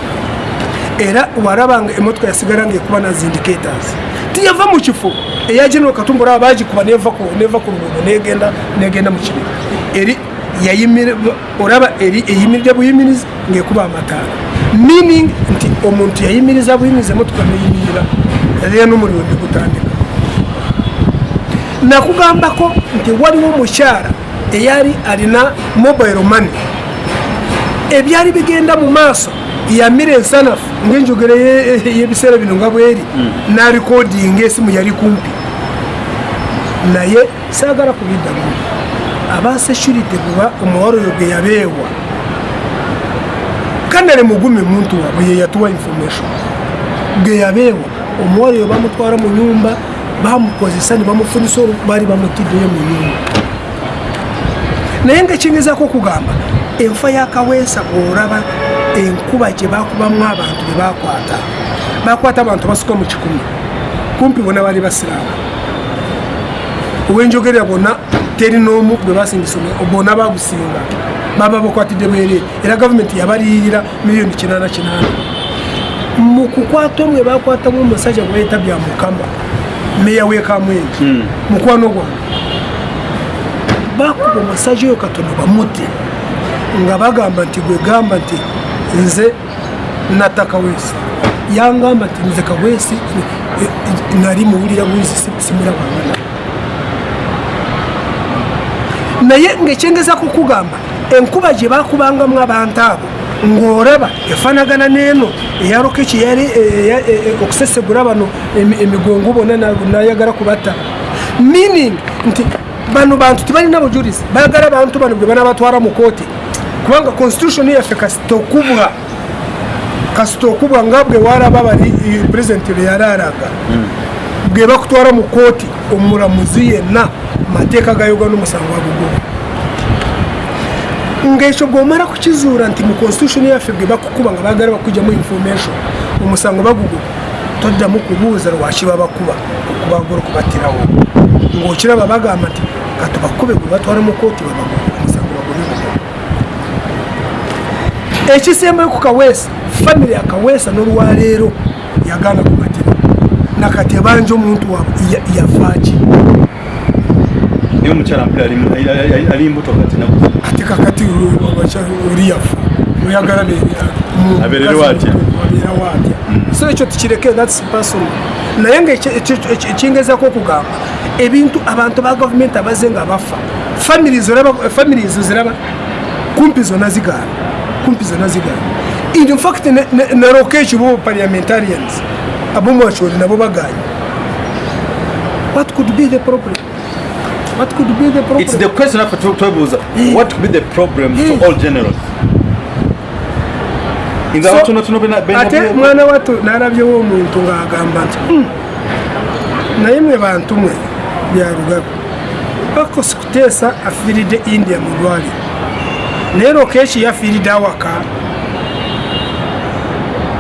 B: era walaba nga emotoka yasigala nga ekuba na zindicators tiyava mu kifo eya general katumba olaba bagikuba neva ku luguudo negenda negenda mu kibira. Eri yayimira olaba eri eyimiridde buyimiriza ng'ekuba amataala. Meaning nti omuntu yayimiriza buyimiriza emotoka neyimirira era n'omuliro ne gutandika. Nakugambako nti waliwo omukyala eyali alina mobile money. Ebyali bigenda mu maaso yamira ensanafu ngaenjogera ye- y'ebiseera bino nga bweri narikodinga esimu yali kumpi. Naye saagala kubiddamu. Aba security kuba omuwala oyo gwe yabeewa. Kanale mugumi muntu wabwe ye yatuwa information. Ge yabeewa omuwala oyo bamutwara mu nyumba bamukozesa ne bamufunisa baali bamutiddeyo mu nyumba. Naye ngaekingezako okugamba enfa ya kaweesa bw'olaba enkuba gye bakubamu abantu be bakwata bakwata abantu basuka mu kikumi. Kumpi bona bali basiraamu. Owenjogerera bona teri n'omu gwe basingisa bona bagusinga baba bakwatidde bwere era gavumenti yabaliyirira miliyoni kinana kinana mu kukwata omwe bakwatamu omusajja gwe bayita bya mukama meya wekamwengi mukwano gwange bakuba omusajja oyo katono bamute nga bagamba nti gwe gamba nti nze natta kaweesi yangamba nti nze kaweesi eh, nali muwulira bwizi simulabangana naye ngaekyengeza kukugamba enkuba gye bakubangamu abantu abo ng'oraba efanagana n'eno eyaroka ekiyali okusesegura bano emi- emigongo bona na- nayagala kubatta. Meaning nti bano bantu tibalina bujulizi bayagala abantu bano bwe banabatwara mu kooti kubanga constitution yaffe kasita okubwa kasita okubwa nga bwe waraba bali purezidenti lwe yali araga bwe bakutwara mu kooti omulamuzi yenna mateeka ga uganda omusango aguguba ngaekyo bwomala kukizuula nti mu constitution yaffe bwe bakukuba nga bagala bakugyamu information omusango baguguba toddamu kubuuza lwakiba bakuba okubagala okubattirawo. Ng'okiraba bagamba nti katubakube gwe batwala mu kooti babaguba omusango bagubiguba ekisembayo ku kaweesa famire ya kaweesa n'olwaleero yagaana kubatira nakati ebanja omuntu waabwe ya- yafaaki
A: niyo omukyala mpira ali- ali- ali- ali mbuto kati
B: ate kakati oli yafa. Oyagala
A: Abeerewo atya.
B: atya so ekyo tukireke thats personal. Naye nga ekyengezako okugamba ebintu abantu ba gavumenti abaze nga bafa families ziraba kumpi zonna zigaana kumpi zonna zigaana in fact ne- naroka ekibo parliamentarians abomwacholi nabo baganye what could be the problem? What could be the problem?
A: It's the question after twebuuza what could be the problem
B: Yeah.
A: for all generals? Inze
B: So,
A: abatonotono bena- bena-
B: ate mwana wato nalabyewo omuntu ng'agamba nti "Hmm, naye mwe bantu mwe byalugaga bakosi kuteesa afiiridde india mu lwaliro naye lokeeki yafiiridde awaka.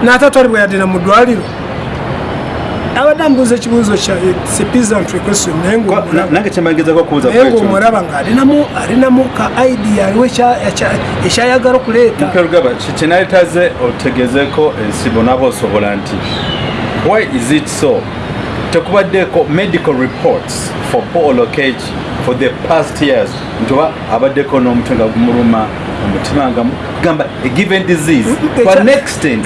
B: N'atatwalibwa yadde na mu ddwaliro. Abadde amubuuza ekibuuzo kya sepizantry question naye
A: Kwa- na-
B: ngaomulaba ng'alinamu alinamu ka idea aliwo ekya- ekya- ekyayagala okuleeta.
A: Mperugaba, ki- kyenaletaze otegezeeko ensibo naba osobola nti why is it so? Tekubaddeko medical reports for paul okage for the past years. Nti oba abaddeko n'omutwe nga gumuluma omutima nga gamba a given disease.
B: Mm,
A: to
B: ekya-
A: an extent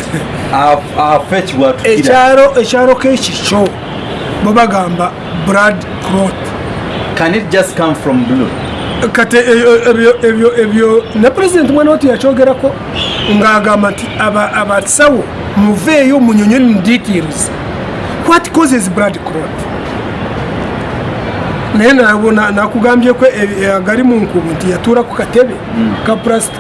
A: afe kibwatukira
B: ekyalo kekikyo bo bagamba brad crot
A: can it just come from blue?
B: Kati ebyo- ebyo- ebyo ebyo ne pulezidenti mwana watu yakyogerako ng'agamba nti aba- abasawo muveeyo munyonyoni mu details. What causes brad crot naye nabo na- nakugambyeko e- e- agali mu nkubu nti yatuula ku katebe ka plastic.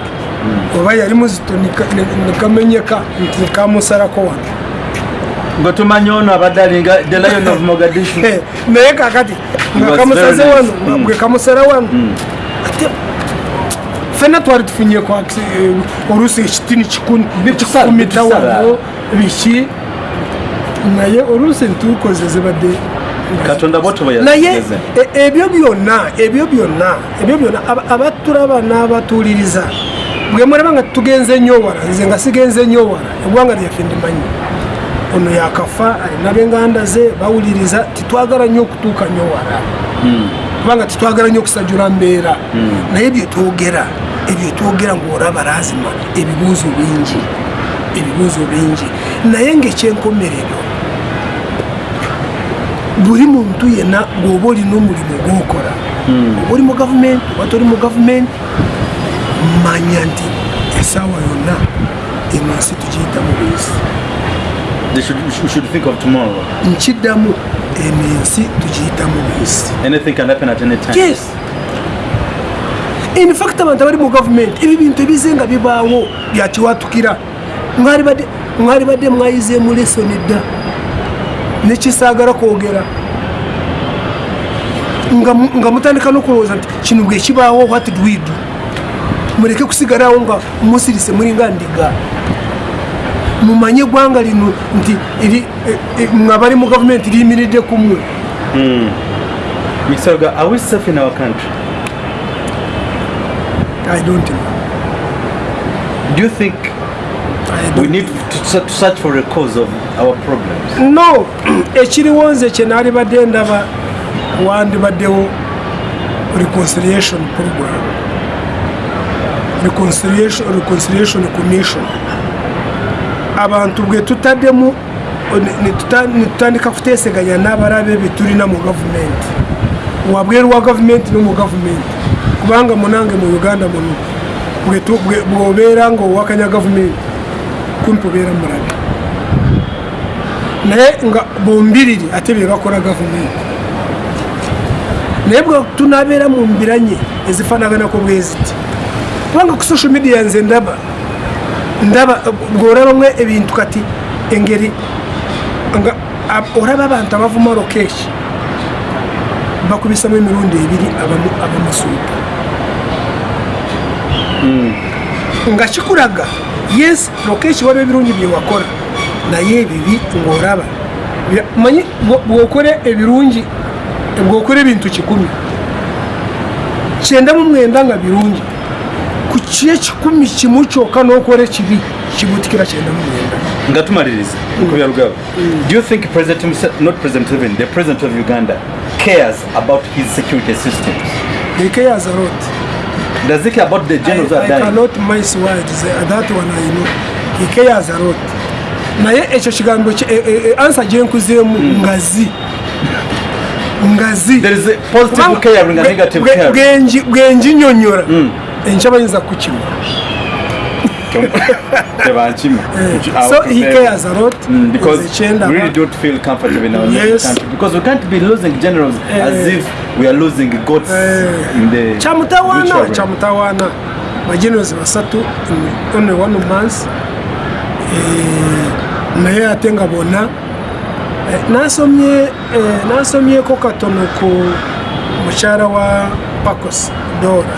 B: Oba yali muzito nika- ne- nekamenyeka nti kamusarako wano
A: nga tumanyi ono abadde alinga the lion of mogadishu.
B: Eh, naye kakati nga kamusaze wano.
A: Mm.
B: bwe kamusara wano. Ate fena twali tufunyeko oluusi ekitini
A: Bikusala,
B: kikumita
A: bikusala.
B: wano biki? Naye oluusi ntukoze zibadde
A: katonda bwotoba
B: naye e- ebyo byonna ebyo byonna ebyo byonna aba- abatulaba n'abatuuliriza bwe mulaba nga tugenze nnyo wala nze nga sigenze nnyo wala eggwanga lyaffe ndimanyi. Ono yakafa alina b'enganda ze bawuliriza titwagala nnyo okutuuka nnyo wala. Kubanga titwagala nnyo okusajula mbeera. Naye byetwogera ebyetwogera ng'olaba lazima ebibuuzo bingi ebibuuzo bingi. Naye ngaekyenkomerero buli muntu yenna bw'oba olina omulimu gwokola. Oba oli mu gavumenti oba toli mu gavumenti manya nti esaawa yonna eno nsi tugiyitamu buyisi
A: They should, we should think of tomorrow.
B: Nkiddamu eno ensi tugiyitamu buyisi
A: anything can happen at any time.
B: Yes. In fact abantu abali mu gavumenti ebi bintu ebize nga bibaawo byakiwatukira mwalibadde mwayizeemu lesoni dda nekisaagala kwogera nga mu- nga mutandika n'okulowooza nti kino bwe kibaawo what do we do? Muleke kusigalawo nga musirise mulinga ndiga. Mumanye eggwanga lino nti e- e- mwe abali mu gavumenti liyimiridde kumwe
A: Misaga, are we safe in our country?
B: i don't know.
A: Do you think we need to, se- to search for a cause of our problems?
B: no ekiriwo nze kye naalibadde ndaba wandibaddewo reconciliation program. Reconciliation, reconciliation commission. Abantu bwe tutaddemu ne- ne tuta- ne tutandika kuteeseganya n'abalabe be tulina mu gavumenti wabweru wa gavumenti ne mu gavumenti kubanga munange mu uganda muno bw'obeera ng'owakanya gavumenti kumpi obeera mulabe naye nga bombiriri ate bye bakola gavumenti. Naye bwe tunabeera mu mbiranye ezifaanaganako bwe ziti kubanga ku social media nze ndaba ndaba ng'orabamu ebintu kati engeri nga ab- olaba abantu abavuma lokeeki bakubisamu emirundi ebiri abamu abamasuuta nga kikulaga yes lokeeki waliwo ebirungi byewakola naye ebibi ng'olaba. Bya- manyi bwo- bw'okora ebirungi bw'okora ebintu kikumi. Kyenda mu mwenda nga birungi. Ku kyekikumi kimu kyokka n'okola ekibi kibutikira kyenda mu mwenda.
A: Nga tumaliriza nkubya rugaba do you think president himself, not president even the president of uganda cares about his security systems?
B: He cares a lot.
A: Does he care about the generals
B: I,
A: that
B: I
A: are dying?
B: cannot miss words. Uh, that one I know. He cares a lot. naye ekyo kigambo ki- e- e- e- ansa gye nkuzeemu ngazi. Ngazi.
A: There is a positive caring and
B: bwe-
A: negative
B: bwe-
A: caring
B: bwenji- bwenjinyonyola enkya bayinza kukima
A: tebankima
B: so he cares a lot.
A: Mm, because we really don't feel comfortable in our
B: Yes.
A: country. Because we can't be losing generals as
B: Eh.
A: if we are losing goats
B: Eh.
A: in the
B: kyamutawaana
A: ritual.
B: kyamutawaana bagenozi basatu in only one month. Eh, naye ate nga bonna eh, nasomye eh, nasomyeko katono ku mukyala wa pacos dora.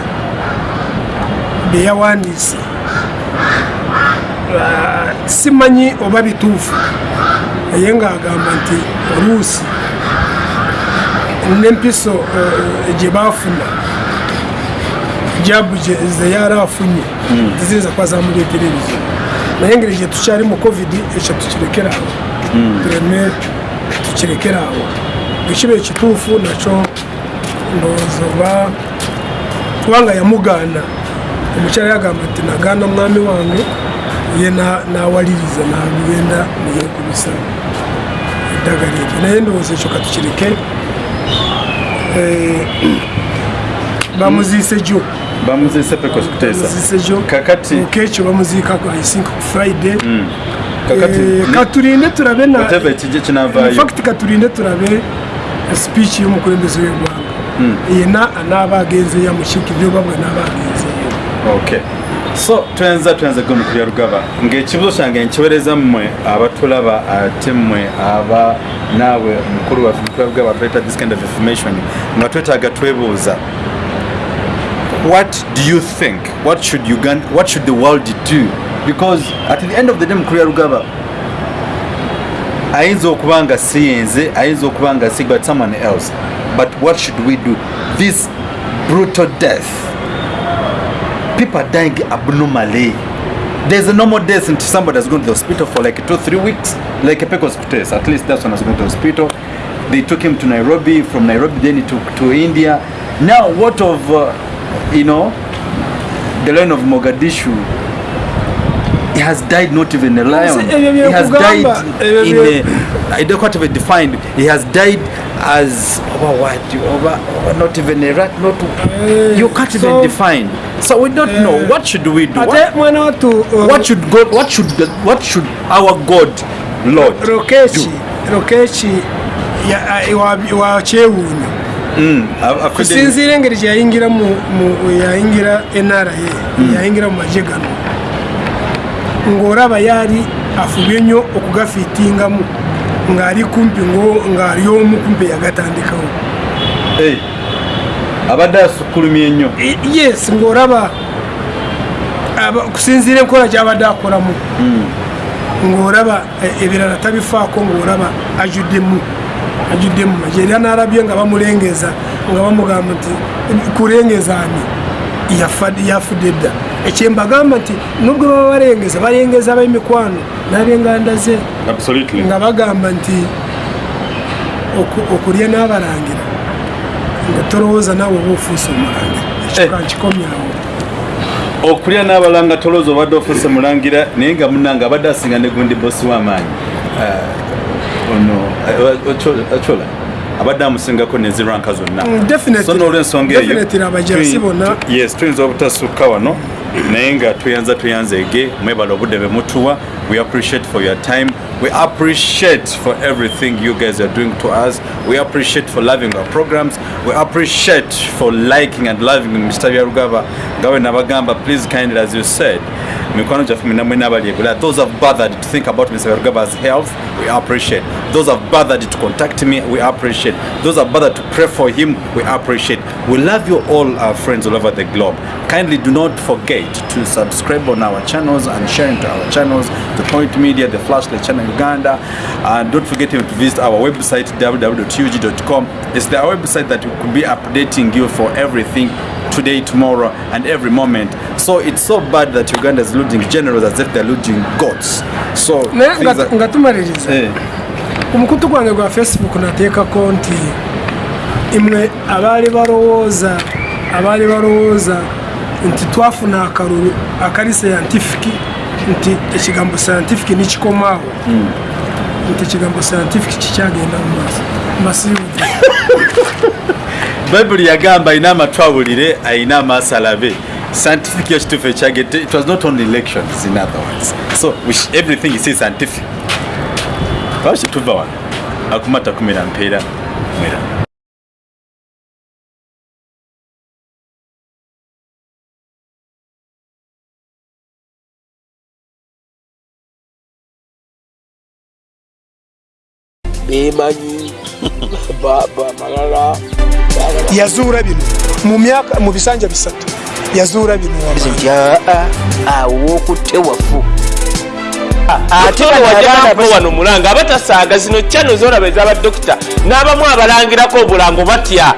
B: Byeyawandiise Ah, simanyi oba bituufu. Naye ngaagamba nti oluusi n'empiso eh, gye baafuna jabu gye- ze yari afunye zizinza kuba zamuleetera ebizibu naye engeri gye tukyali mu covid ekyo tukirekera awo. Tureme tukirekera awo. Bwekiba ekituufu nakyo ndowooza oba kubanga yamugaana omukyala yagamba nti nagaana mwami wange ye na- nawaliriza nagenda neyekubisa eddagala eryo. Naye ndowooza ekyo katukireke Eh, bamuziise
A: kuteesa
B: bamuziise gyo
A: kakati
B: okekyo bamuziikako i think ku friday
A: kakati
B: Eh, katulinde turabe infact katulinde turabe speech y'omukulembeze w'eggwanga yena anaaba agenzeyo amukiikirire oba bwe naaba agenzeyo
A: so twenza twenza gwe mukubya rugaba ng'ekibuzo kyange nkiweereza mmwe abatulaba ate mmwe aba naawe mukulu waffe mukubya rugaba tuleeta this kind of information nga twetaaga twebuuza. What do you think? What should uganda what should the world do? Because at the end of the day mukubya rugaba ayinza okuba nga si yenze ayinza okuba nga si but someone else. But what should we do? This brutal death people are dying abnormally. There's a normal death until somebody has gone to the hospital for like two, three weeks, like a Pecos Kutes. At least that's when I was going to the hospital. They took him to Nairobi. From Nairobi, then he took to India. Now, what of, uh, you know, the lion of Mogadishu? He has died not even a lion. He has died in a, I don't quite even defined. He has died as over what? Over, over not even a rat. Not you can't
B: so-
A: even define. So we don't know. What should we do? What,
B: wattu uh,
A: what should God? What should the, what should our God, Lord?
B: ya- a- wa- kyewuunyo
A: Mm,
B: kusinziira engeri gye yayingira mu mu- yayingira nra yayingira mu magye gano ng'olaba yaali afubye nnyo okugafiitingamu ng'ali kumpi ng'ali omu kumpi yagatandikawo
A: abadde asukulumye nnyo.
B: I- yes ng'olaba aba- kusinziira enkola gy'abadde akolamu ng'olaba eh, ebirala tabifaako ng'olaba ajuddemu ajuddemu magye. Era n'alabye nga bamulengeza nga bamugamba nti kulengeza ani? Yafa- yafudde dda. Ekyembagamba nti nubwo baba balengeza balengeza ab'emikwano n'ab'enganda ze
A: absolutely.
B: Nga bagamba nti oku- okulya n'abalangira nga tolowooza naawe oba ofuuse omulangira ekyo
A: Eh.
B: kankikomyawo
A: okulya n'abalanga tolooza obadde ofuse mulangira naye nga munanga abadde asinga ne gundi bosi w'amaanyi Ah, ono eh, ochola abadde amusingako neziranka zonna
B: Mm, definitely.
A: so n'olwensonga eyo
B: Definitely abajaasi
A: tuyi-
B: bonna.
A: tu- yes tuyinza obutasukka wano naye nga tuyanza tuyanzeege mwebala obudde bwe mutuwa we appreciate for your time. We appreciate for everything you guys are doing to us. We appreciate for loving our programs. We appreciate for liking and loving mr yarugava gawe nabagamba please kindly as you said those have bothered to think about mr yarugava's health we appreciate. Those have bothered to contact me we appreciate. Those have bothered to pray for him we appreciate. We love you all our friends all over the globe. Kindly do not forget to subscribe on our channels and share into our channels the point media the flashlight channel uganda. And don't forget to visit our website www.ug.com it's the website that will be updating you for everything today tomorrow and every moment. So it's so bad that uganda is losing generals as if they're losing gods so
B: naye
A: things
B: nga-
A: are-
B: nga tumaliriza.
A: Eh,
B: gwange gwa facebook nateekako nti imwe abaali balowooza abaali balowooza nti twafuna akalulu akali scientific nti ekigambo scientific nikikomaawo nti ekigambo scientific kikyagenda mu maaso. Mbasiibudde
A: bayibuli yagamba ayina amatu awulire ayina amaaso alabe scientific yo kituufu ekyagete it was not only elections in other words. So which, everything is scientific. Lwaki tuva wano? Akumata kumira mpeera mwera
C: baba malala
B: yazuula bino mu myaka mu bisanja bisatu yazuula bino
C: nti awo okutte wafu ate
D: wano mulanga abatasaaga zino kyano zolaba ez'abadokita n'abamu abalangirako obulango batya